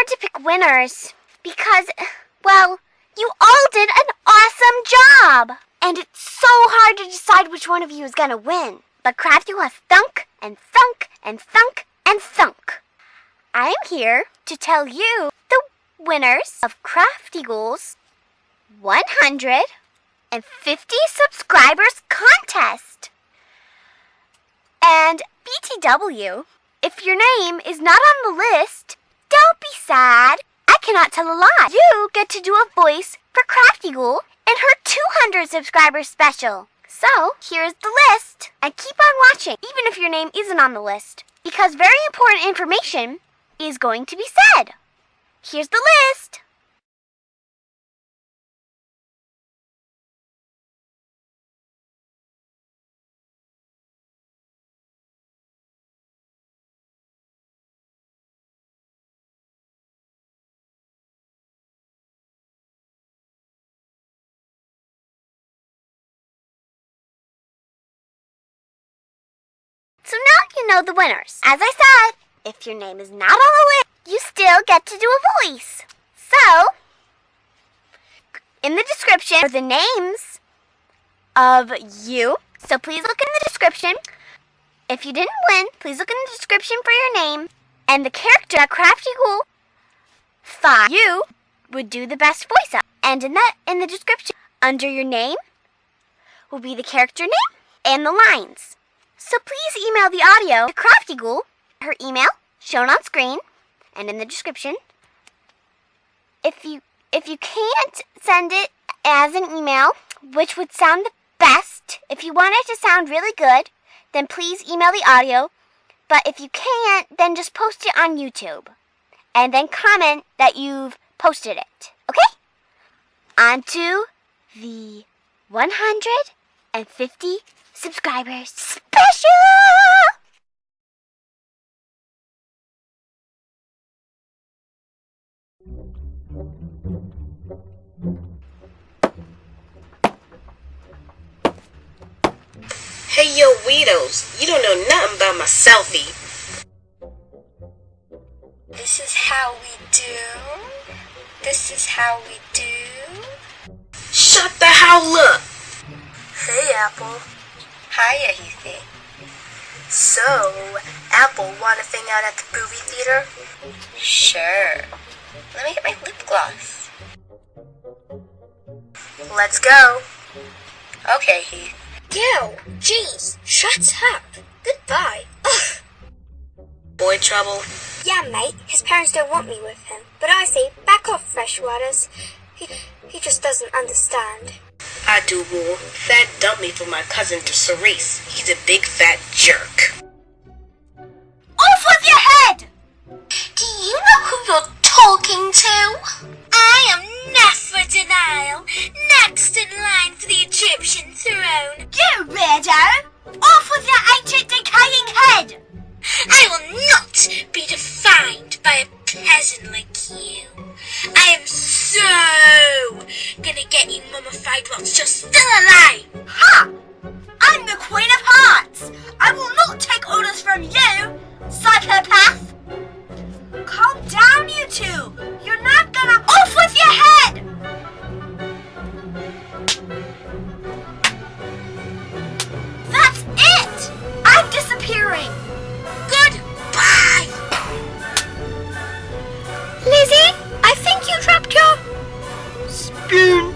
hard to pick winners because, well, you all did an awesome job. And it's so hard to decide which one of you is gonna win. But Crafty has thunk and thunk and thunk and thunk. I'm here to tell you the winners of Crafty Crafteagle's 150 subscribers contest. And BTW, if your name is not on the list, sad. I cannot tell a lie. You get to do a voice for Crafteagle in her 200 subscribers special. So, here's the list. And keep on watching, even if your name isn't on the list, because very important information is going to be said. Here's the list. Know the winners. As I said, if your name is not on the list, you still get to do a voice. So, in the description are the names of you. So please look in the description. If you didn't win, please look in the description for your name and the character Crafty Ghoul thought you would do the best voice of. And in that in the description under your name will be the character name and the lines. So please email the audio to Crafty Ghoul, her email shown on screen and in the description. If you if you can't send it as an email, which would sound the best, if you want it to sound really good, then please email the audio. But if you can't, then just post it on YouTube. And then comment that you've posted it. Okay? On to the 150 subscribers Hey yo, weirdos, you don't know nothing about my selfie. This is how we do. This is how we do. Shut the hell up! Hey, Apple. Hiya, Heathy. So, Apple, wanna hang out at the movie theater? Sure. Let me get my lip gloss. Let's go. Okay, Heath. Yo, jeez, shut up. Goodbye. Ugh. Boy trouble? Yeah, mate, his parents don't want me with him. But I say, back off, Freshwaters. He, he just doesn't understand. I do, War. Thad dumped me for my cousin to Cerise. He's a big fat jerk. Off with your head! Do you know who you're talking to? Lizzie,